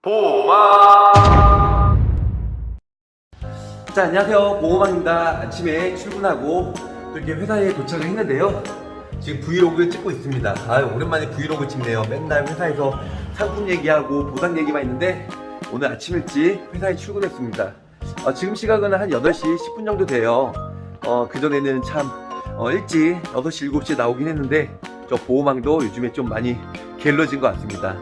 보마. 자 안녕하세요. 보호망입니다. 아침에 출근하고 또 이렇게 회사에 도착을 했는데요. 지금 브이로그를 찍고 있습니다. 아 오랜만에 브이로그 찍네요. 맨날 회사에서 상품 얘기하고 보상 얘기만 있는데 오늘 아침 일찍 회사에 출근했습니다. 어, 지금 시각은 한 8시 10분 정도 돼요. 어, 그전에는 참 어, 일찍 6시 7시에 나오긴 했는데 저 보호망도 요즘에 좀 많이 게을러진 것 같습니다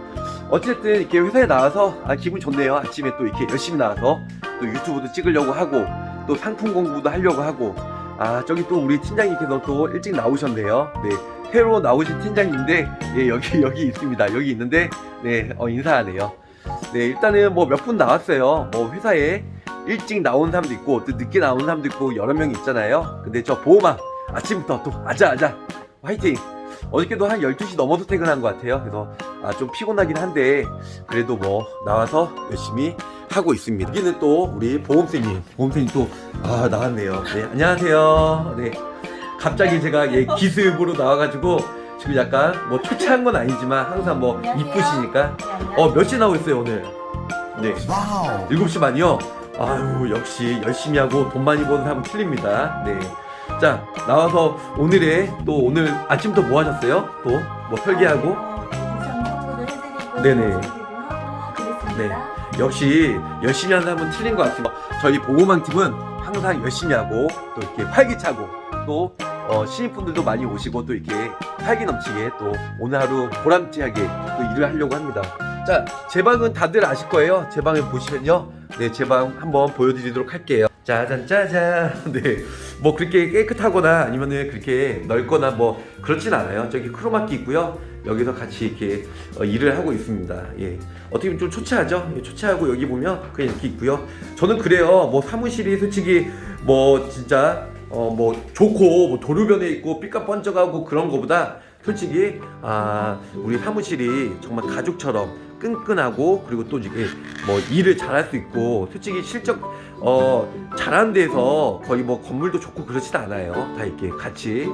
어쨌든 이렇게 회사에 나와서 아, 기분 좋네요. 아침에 또 이렇게 열심히 나와서 또 유튜브도 찍으려고 하고 또 상품 공부도 하려고 하고 아 저기 또 우리 팀장님께서 또 일찍 나오셨네요. 네 새로 나오신 팀장님인데 예, 여기 여기 있습니다. 여기 있는데 네 어, 인사하네요. 네 일단은 뭐 몇 분 나왔어요. 뭐 회사에 일찍 나온 사람도 있고 또 늦게 나온 사람도 있고 여러 명이 있잖아요. 근데 저 보호막 아침부터 또 아자아자 화이팅! 어저께도 한 12시 넘어서 퇴근한 것 같아요. 그래서 아, 좀 피곤하긴 한데 그래도 뭐 나와서 열심히 하고 있습니다. 여기는 또 우리 보험쌤님, 보험쌤님 또 아, 나왔네요. 네, 안녕하세요. 네, 갑자기 제가 예, 기습으로 나와가지고 지금 약간 뭐 초췌한 건 아니지만 항상 뭐 안녕하세요. 이쁘시니까 네, 안녕하세요. 어몇 시 나오고 있어요 오늘? 네, wow. 7시 반이요? 아유 역시 열심히 하고 돈 많이 버는 사람은 틀립니다 네. 자 나와서 오늘의 또 오늘 아침부터 뭐 하셨어요? 또 뭐 설계하고 네네. 네. 역시 열심히 하는 사람은 틀린 것 같습니다 저희 보고망 팀은 항상 열심히 하고 또 이렇게 활기차고 또 어, 신입분들도 많이 오시고 또 이렇게 활기 넘치게 또 오늘 하루 보람차게 또 일을 하려고 합니다 자, 제 방은 다들 아실 거예요. 제 방을 보시면요. 네, 제 방 한번 보여드리도록 할게요. 짜잔, 짜잔. 네. 뭐 그렇게 깨끗하거나 아니면은 그렇게 넓거나 뭐 그렇진 않아요. 저기 크로마키 있고요. 여기서 같이 이렇게 어, 일을 하고 있습니다. 예. 어떻게 보면 좀 초췌하죠? 예, 초췌하고 여기 보면 그냥 이렇게 있고요. 저는 그래요. 뭐 사무실이 솔직히 뭐 진짜 어 뭐 좋고 뭐 도로변에 있고 삐까뻔쩍하고 그런 거보다 솔직히 아 우리 사무실이 정말 가족처럼 끈끈하고 그리고 또 뭐 일을 잘할 수 있고 솔직히 실적 어 잘하는 데서 거의 뭐 건물도 좋고 그렇진 않아요. 다 이렇게 같이.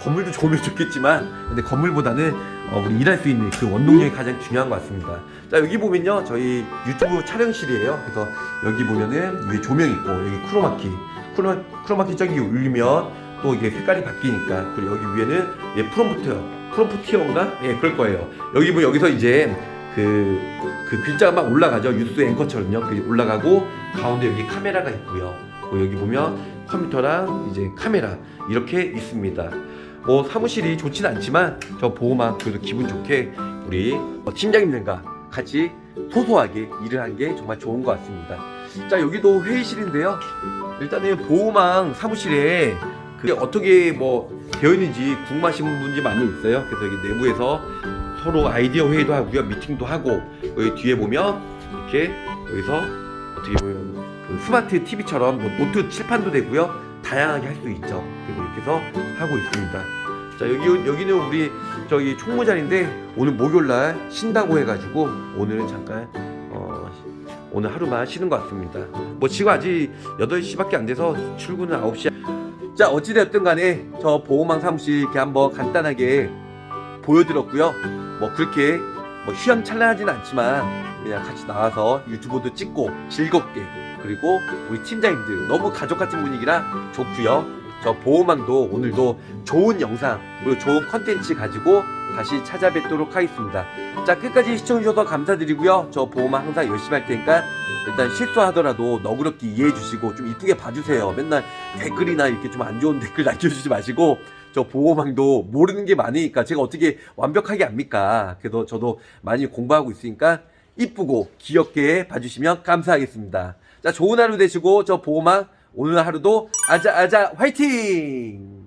건물도 좋으면 좋겠지만 근데 건물보다는 어, 우리 일할 수 있는 그 원동력이 가장 중요한 것 같습니다. 자 여기 보면요. 저희 유튜브 촬영실이에요. 그래서 여기 보면은 위에 조명 있고 여기 크로마키 크로, 크로마키 저기 울리면 또 이게 색깔이 바뀌니까 그리고 여기 위에는 예 프롬프트요. 프롬프티어인가 예 그럴 거예요. 여기 뭐 여기서 이제 그, 그 글자가 막 올라가죠. 뉴스 앵커처럼요. 그 올라가고 가운데 여기 카메라가 있고요. 그리고 여기 보면 컴퓨터랑 이제 카메라 이렇게 있습니다. 뭐 사무실이 좋진 않지만 저 보호막 그래도 기분 좋게 우리 어, 팀장님들과 같이 소소하게 일을 한 게 정말 좋은 것 같습니다. 자 여기도 회의실인데요. 일단은 보호망 사무실에 그게 어떻게 뭐 되어 있는지 궁금하신 분들이 많이 있어요. 그래서 여기 내부에서 서로 아이디어 회의도 하고요 미팅도 하고 여기 뒤에 보면 이렇게 여기서 어떻게 보면 그 스마트 TV처럼 뭐 노트 칠판도 되고요. 다양하게 할 수 있죠. 그리고 이렇게 해서 하고 있습니다. 자 여기 여기는 우리 저기 총무자리인데 오늘 목요일날 쉰다고 해가지고 오늘은 잠깐 어, 오늘 하루만 쉬는 것 같습니다. 뭐 지금 아직 8시밖에 안 돼서 출근은 9시 자 어찌되었든 간에 저 보호망 사무실 이렇게 한번 간단하게 보여드렸고요 뭐 그렇게 뭐 휘황찬란하진 않지만 그냥 같이 나와서 유튜브도 찍고 즐겁게 그리고 우리 팀장님들 너무 가족 같은 분위기라 좋고요. 저 보호망도 오늘도 좋은 영상 그리고 좋은 컨텐츠 가지고 다시 찾아뵙도록 하겠습니다. 자 끝까지 시청해주셔서 감사드리고요. 저 보호망 항상 열심히 할 테니까 일단 실수하더라도 너그럽게 이해해 주시고 좀 이쁘게 봐주세요. 맨날 댓글이나 이렇게 좀 안 좋은 댓글 남겨주지 마시고 저 보호망도 모르는 게 많으니까 제가 어떻게 완벽하게 압니까? 그래서 저도 많이 공부하고 있으니까 이쁘고 귀엽게 봐주시면 감사하겠습니다. 자 좋은 하루 되시고 저 보호망 오늘 하루도 아자아자 화이팅